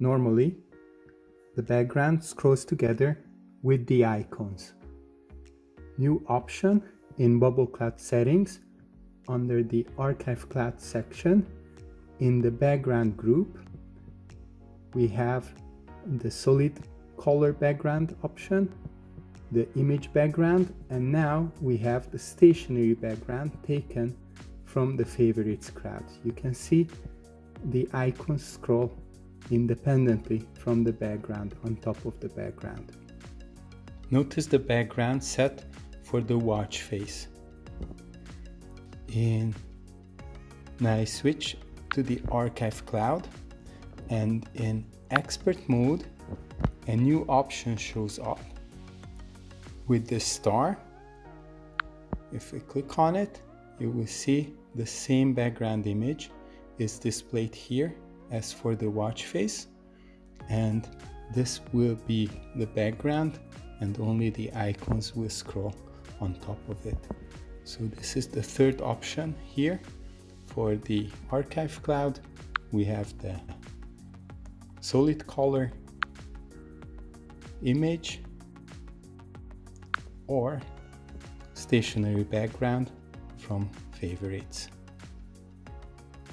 Normally, the background scrolls together with the icons. New option in Bubble Cloud settings under the Archive Cloud section in the background group we have the solid color background option the image background and now we have the stationary background taken from the favorites cloud you can see the icons scroll independently from the background on top of the background. Notice the background set for the watch face. In now I switch to the archive cloud and in expert mode a new option shows up with the star if we click on it you will see the same background image is displayed here as for the watch face and this will be the background and only the icons will scroll on top of it. So this is the third option here for the archive cloud. We have the solid color image or stationary background from favorites.